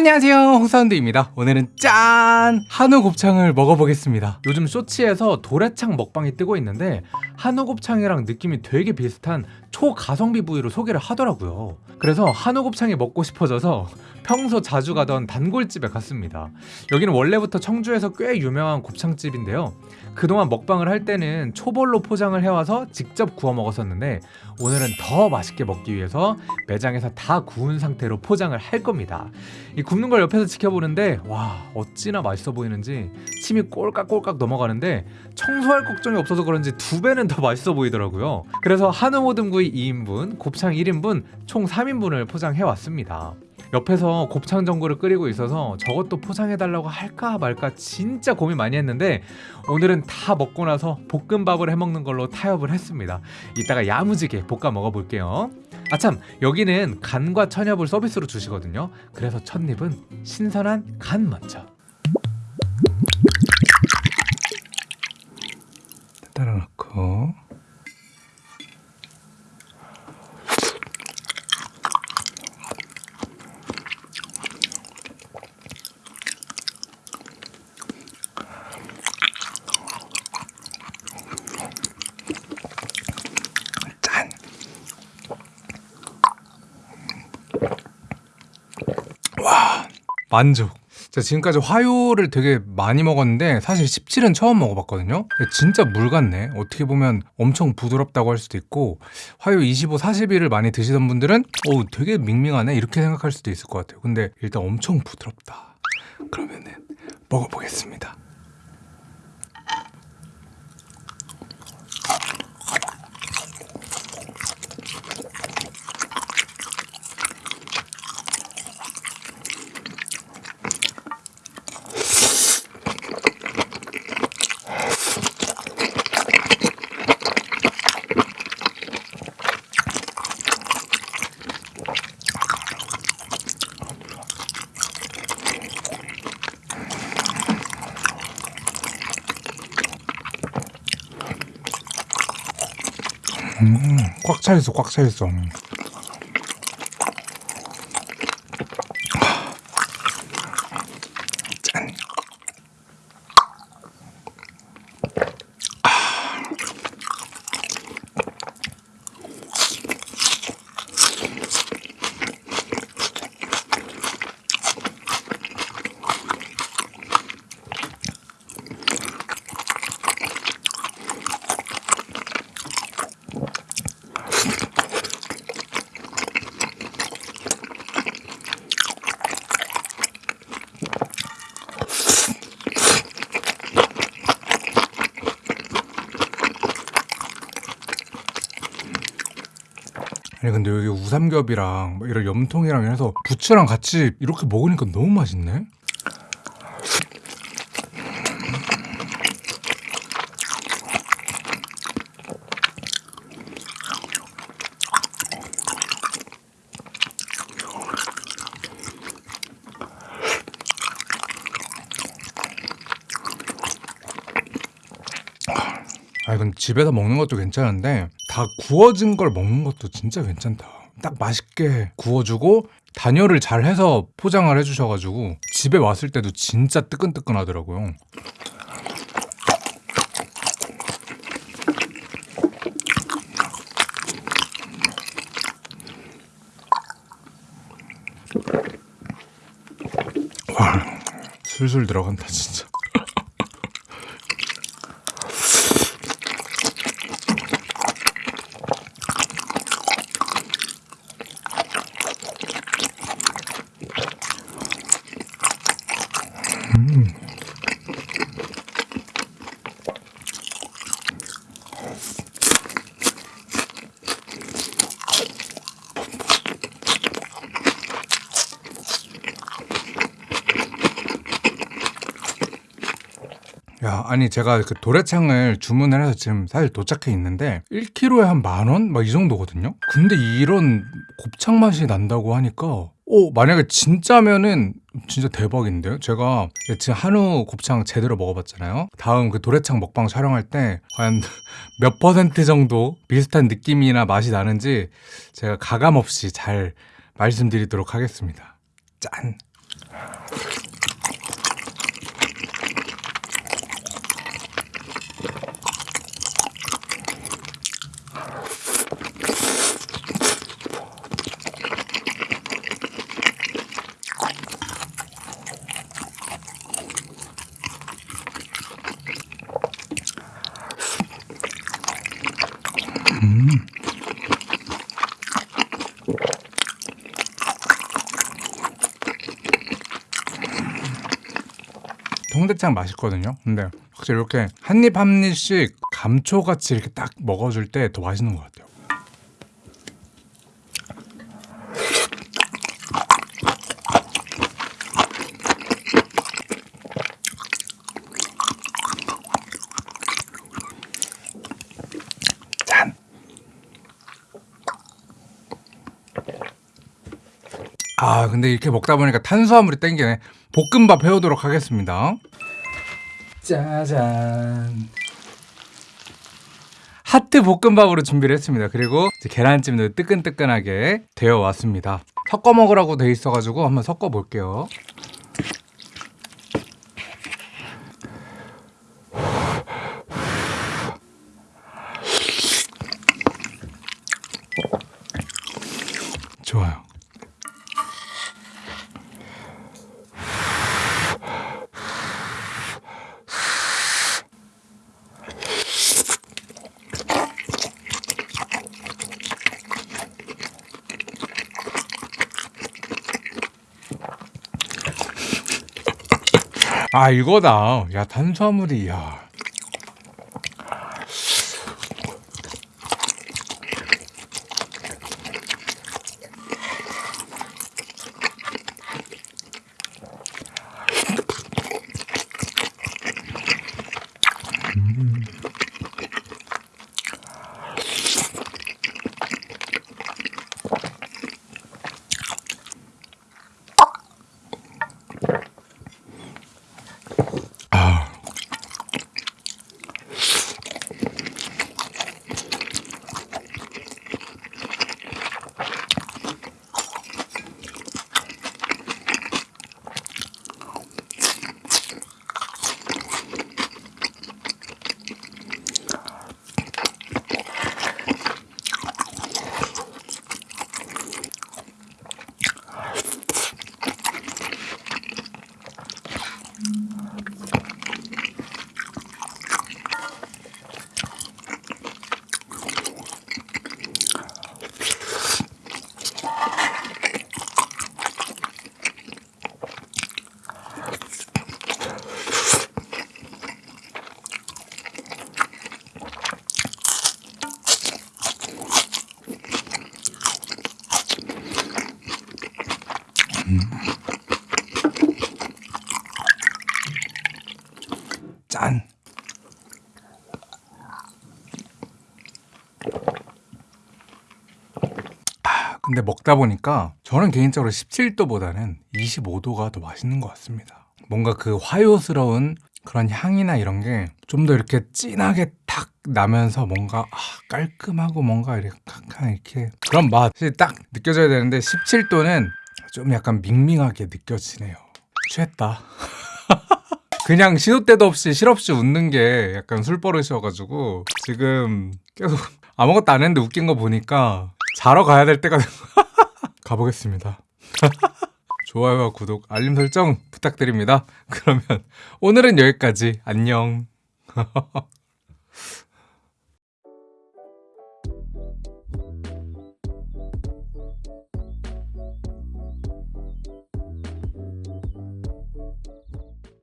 안녕하세요. 홍사운드입니다. 오늘은 짠! 한우 곱창을 먹어보겠습니다. 요즘 쇼츠에서 도래창 먹방이 뜨고 있는데 한우 곱창이랑 느낌이 되게 비슷한 초가성비 부위로 소개를 하더라고요. 그래서 한우 곱창이 먹고 싶어져서 평소 자주 가던 단골집에 갔습니다. 여기는 원래부터 청주에서 꽤 유명한 곱창집인데요. 그동안 먹방을 할 때는 초벌로 포장을 해와서 직접 구워 먹었었는데 오늘은 더 맛있게 먹기 위해서 매장에서 다 구운 상태로 포장을 할 겁니다. 이 굽는 걸 옆에서 지켜보는데 와 어찌나 맛있어 보이는지 침이 꼴깍꼴깍 넘어가는데 청소할 걱정이 없어서 그런지 두 배는 더 맛있어 보이더라고요. 그래서 한우 모듬구이 2인분, 곱창 1인분 총 3인분을 포장해 왔습니다 옆에서 곱창 전골을 끓이고 있어서 저것도 포장해달라고 할까 말까 진짜 고민 많이 했는데 오늘은 다 먹고 나서 볶음밥을 해먹는 걸로 타협을 했습니다. 이따가 야무지게 볶아 먹어볼게요. 아참 여기는 간과 천엽을 서비스로 주시거든요. 그래서 첫입은 신선한 간 먼저. 따라 넣고 만족. 자, 지금까지 화요를 되게 많이 먹었는데 사실 17은 처음 먹어봤거든요. 진짜 물 같네. 어떻게 보면 엄청 부드럽다고 할 수도 있고 화요 25, 40일을 많이 드시던 분들은 오 되게 밍밍하네. 이렇게 생각할 수도 있을 것 같아요. 근데 일단 엄청 부드럽다. 그러면은 먹어보겠습니다 음, 꽉 차 있어 꽉 차 있어 아니 근데 여기 우삼겹이랑 뭐 이런 염통이랑 해서 부추랑 같이 이렇게 먹으니까 너무 맛있네? 아 이건 집에서 먹는 것도 괜찮은데 다 구워진 걸 먹는 것도 진짜 괜찮다. 딱 맛있게 구워주고 단열을 잘 해서 포장을 해주셔가지고 집에 왔을 때도 진짜 뜨끈뜨끈하더라고요. 와 술술 들어간다 진짜 야 아니 제가 그 도래창을 주문을 해서 지금 사실 도착해 있는데 1kg에 한 만 원? 막 이 정도거든요 근데 이런 곱창 맛이 난다고 하니까 오 만약에 진짜면은 진짜 대박인데요? 제가 지금 한우 곱창 제대로 먹어봤잖아요. 다음 그 도래창 먹방 촬영할 때 과연 몇 퍼센트 정도 비슷한 느낌이나 맛이 나는지 제가 가감없이 잘 말씀드리도록 하겠습니다. 짠 통대창 맛있거든요. 근데 확실히 이렇게 한 입 한 입씩 감초같이 이렇게 딱 먹어줄 때 더 맛있는 것 같아요. 짠. 아 근데 이렇게 먹다 보니까 탄수화물이 땡기네. 볶음밥 해오도록 하겠습니다. 짜잔. 하트 볶음밥으로 준비를 했습니다. 그리고 계란찜도 뜨끈뜨끈하게 되어 왔습니다. 섞어 먹으라고 돼 있어가지고 한번 섞어 볼게요. 좋아요. 아 이거다. 야 탄수화물이 야. 아. 짠. 아, 근데 먹다 보니까 저는 개인적으로 17도보다는 25도가 더 맛있는 것 같습니다. 뭔가 그 화요스러운 그런 향이나 이런 게 좀 더 이렇게 진하게 탁 나면서 뭔가 아, 깔끔하고 뭔가 이렇게 약간 이렇게 그런 맛이 딱 느껴져야 되는데 17도는 좀 약간 밍밍하게 느껴지네요. 취했다. 그냥 시도 때도 없이 실없이 웃는 게 약간 술버릇이어가지고 지금 계속 아무것도 안 했는데 웃긴 거 보니까 자러 가야 될 때가 가보겠습니다. 좋아요와 구독, 알림 설정 부탁드립니다. 그러면 오늘은 여기까지. 안녕.